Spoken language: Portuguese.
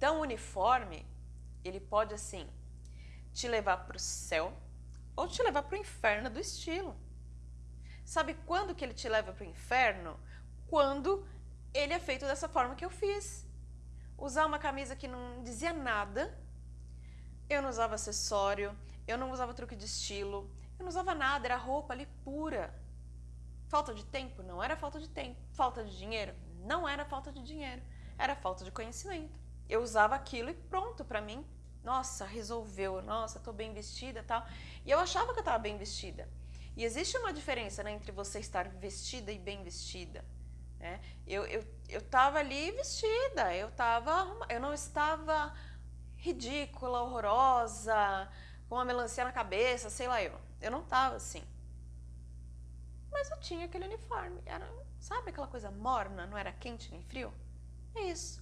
Então o uniforme, ele pode assim, te levar para o céu ou te levar para o inferno do estilo. Sabe quando que ele te leva para o inferno? Quando ele é feito dessa forma que eu fiz. Usar uma camisa que não dizia nada, eu não usava acessório, eu não usava truque de estilo, eu não usava nada, era roupa ali pura. Falta de tempo? Não era falta de tempo. Falta de dinheiro? Não era falta de dinheiro. Era falta de conhecimento. Eu usava aquilo e pronto para mim. Nossa, resolveu. Nossa, tô bem vestida tal. E eu achava que eu estava bem vestida. E existe uma diferença né, entre você estar vestida e bem vestida. Né? Eu, eu, eu tava ali vestida, eu, tava, eu não estava ridícula, horrorosa, com uma melancia na cabeça, sei lá eu. Eu não tava assim. Mas eu tinha aquele uniforme. Era, sabe aquela coisa morna, não era quente nem frio? É isso.